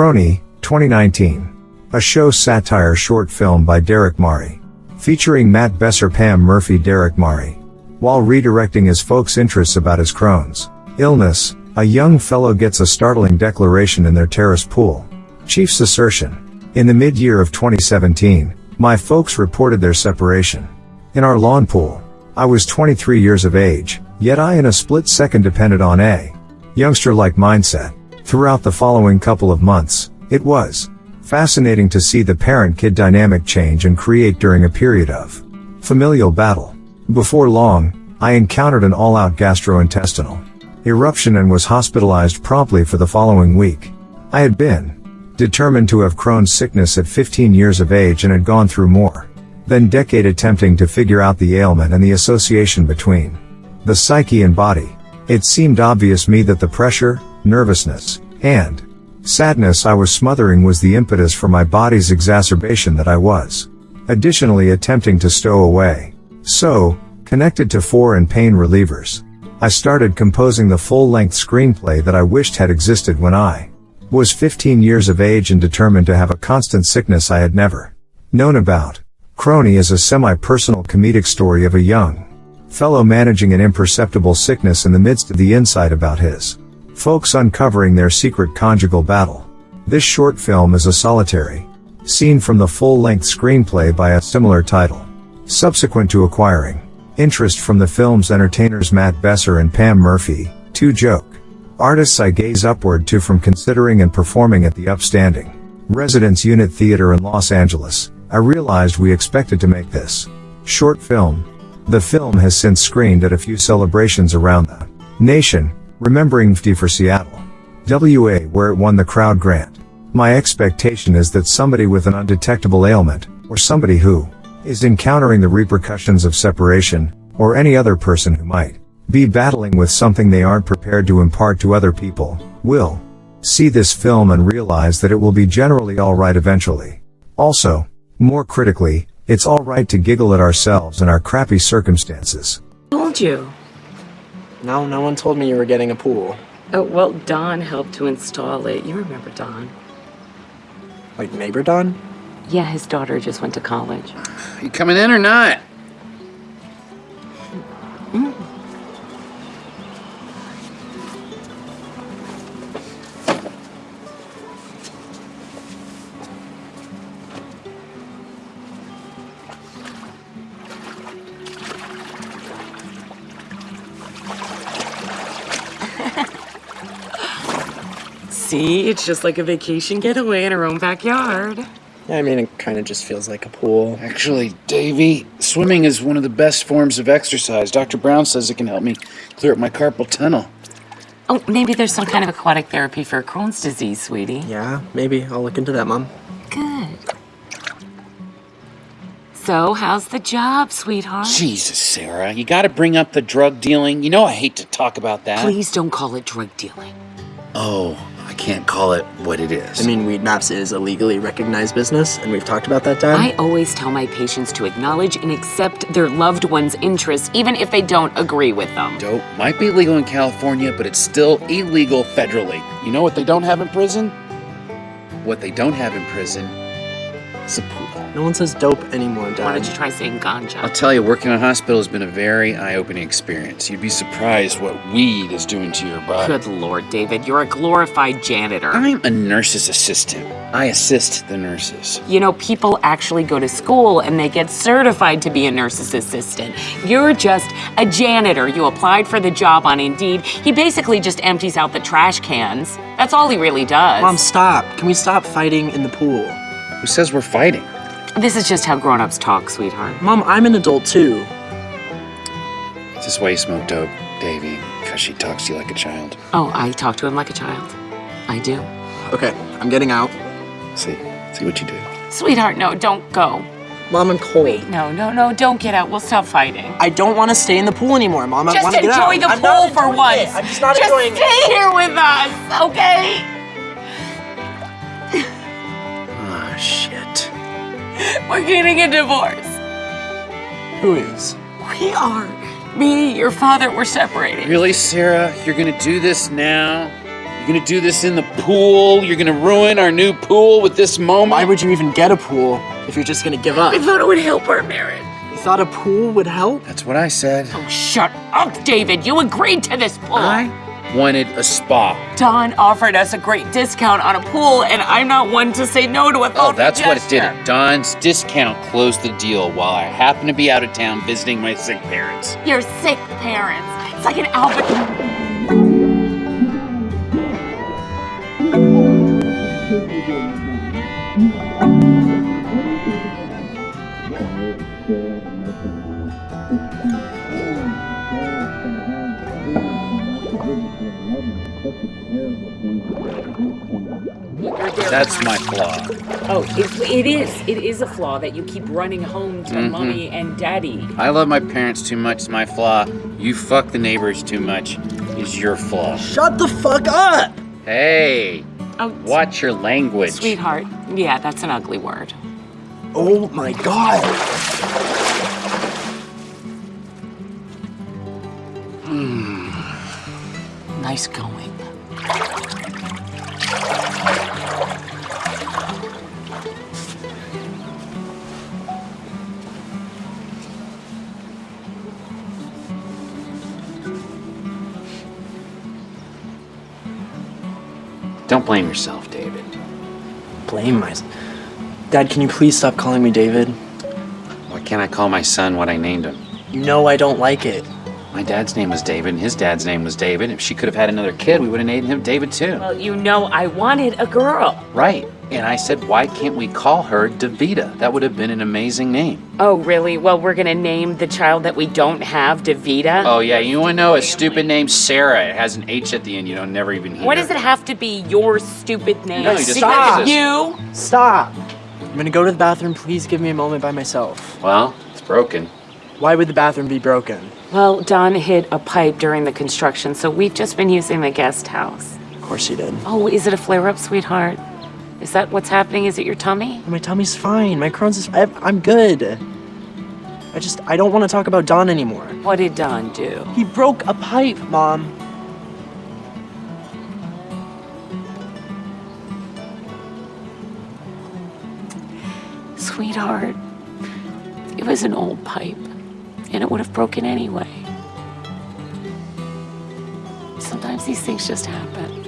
Crony, 2019. A show satire short film by Derek Mari. Featuring Matt Besser Pam Murphy Derek Mari. While redirecting his folks' interests about his Crohn's illness, a young fellow gets a startling declaration in their terrace pool. Chief's assertion. In the mid-year of 2017, my folks reported their separation. In our lawn pool, I was 23 years of age, yet I in a split second depended on a youngster-like mindset. Throughout the following couple of months, it was fascinating to see the parent-kid dynamic change and create during a period of familial battle. Before long, I encountered an all-out gastrointestinal eruption and was hospitalized promptly for the following week. I had been determined to have Crohn's sickness at 15 years of age and had gone through more than decade attempting to figure out the ailment and the association between the psyche and body. It seemed obvious me that the pressure, nervousness, and sadness I was smothering was the impetus for my body's exacerbation that I was additionally attempting to stow away. So, connected to four and pain relievers, I started composing the full-length screenplay that I wished had existed when I was 15 years of age and determined to have a constant sickness I had never known about. Crony is a semi-personal comedic story of a young fellow managing an imperceptible sickness in the midst of the insight about his folks uncovering their secret conjugal battle. This short film is a solitary scene from the full-length screenplay by a similar title. Subsequent to acquiring interest from the film's entertainers Matt Besser and Pam Murphy, two joke artists I gaze upward to from considering and performing at the upstanding Residence Unit Theater in Los Angeles, I realized we expected to make this short film. The film has since screened at a few celebrations around the nation, remembering FD for Seattle, WA where it won the crowd grant. My expectation is that somebody with an undetectable ailment, or somebody who is encountering the repercussions of separation, or any other person who might be battling with something they aren't prepared to impart to other people, will see this film and realize that it will be generally alright eventually. Also, more critically, it's alright to giggle at ourselves and our crappy circumstances. Told you. No, no one told me you were getting a pool. Oh, well, Don helped to install it. You remember Don. Like neighbor Don? Yeah, his daughter just went to college. You coming in or not? Mm. See, it's just like a vacation getaway in our own backyard. Yeah, I mean, it kind of just feels like a pool. Actually, Davy, swimming is one of the best forms of exercise. Dr. Brown says it can help me clear up my carpal tunnel. Oh, maybe there's some kind of aquatic therapy for Crohn's disease, sweetie. Yeah, maybe. I'll look into that, Mom. Good. So, how's the job, sweetheart? Jesus, Sarah, you gotta bring up the drug dealing. You know I hate to talk about that. Please don't call it drug dealing. Oh, I can't call it what it is. I mean, Weedmaps is a legally recognized business, and we've talked about that, Dad. I always tell my patients to acknowledge and accept their loved one's interests, even if they don't agree with them. Dope might be legal in California, but it's still illegal federally. You know what they don't have in prison? What they don't have in prison is. No one says dope anymore, Dad. Why don't you try saying ganja? I'll tell you, working in a hospital has been a very eye-opening experience. You'd be surprised what weed is doing to your body. Good lord, David, you're a glorified janitor. I'm a nurse's assistant. I assist the nurses. You know, people actually go to school and they get certified to be a nurse's assistant. You're just a janitor. You applied for the job on Indeed. He basically just empties out the trash cans. That's all he really does. Mom, stop. Can we stop fighting in the pool? Who says we're fighting? This is just how grown-ups talk, sweetheart. Mom, I'm an adult too. Is this why you smoke dope, Davy? Because she talks to you like a child. Oh, I talk to him like a child. I do. Okay, I'm getting out. See, see what you do. Sweetheart, no, don't go. Mom, I'm cold. Wait, no, no, no, don't get out. We'll stop fighting. I don't want to stay in the pool anymore, Mom. I Just want to get out. enjoy the I'm not pool for once. it. I'm just not Just enjoying stay it. here with us, okay? We're getting a divorce. Who is? We are. Me, your father, we're separating. Really, Sarah? You're gonna do this now? You're gonna do this in the pool. You're gonna ruin our new pool with this moment. Why would you even get a pool if you're just gonna give up? I thought it would help our marriage. You thought a pool would help? That's what I said. Oh, shut up, David. You agreed to this pool. I wanted a spa. Don offered us a great discount on a pool, and I'm not one to say no to a Oh, thoughtful that's what it did it. Don's discount closed the deal while I happen to be out of town visiting my sick parents. Your sick parents. It's like an Albert. That's my flaw. Oh, it, it is. It is a flaw that you keep running home to Mhm. mommy and daddy. I love my parents too much. It's my flaw. You fuck the neighbors too much is your flaw. Shut the fuck up! Hey, Oh, watch your language. sweetheart. Yeah, that's an ugly word. Oh my god! Nice going. Don't blame yourself, David. Blame myself. Dad, can you please stop calling me David? Why can't I call my son what I named him? You know I don't like it. My dad's name was David, and his dad's name was David. If she could have had another kid, we would have named him David too. Well, you know, I wanted a girl. Right. And I said, why can't we call her Davita? That would have been an amazing name. Oh, really? Well, we're gonna name the child that we don't have Davita. Oh, yeah, you want to know a stupid name? Sarah. It has an H at the end. You don't never even hear. What does it have to be your stupid name? No, you just because exist. you. Stop! I'm gonna go to the bathroom. Please give me a moment by myself. Well, it's broken. Why would the bathroom be broken? Well, Don hit a pipe during the construction, so we've just been using the guest house. Of course he did. Oh, is it a flare up, sweetheart? Is that what's happening? Is it your tummy? My tummy's fine. My Crohn's is. I, I'm good. I just. I don't want to talk about Don anymore. What did Don do? He broke a pipe, Mom. Sweetheart, it was an old pipe, and it would have broken anyway. Sometimes these things just happen.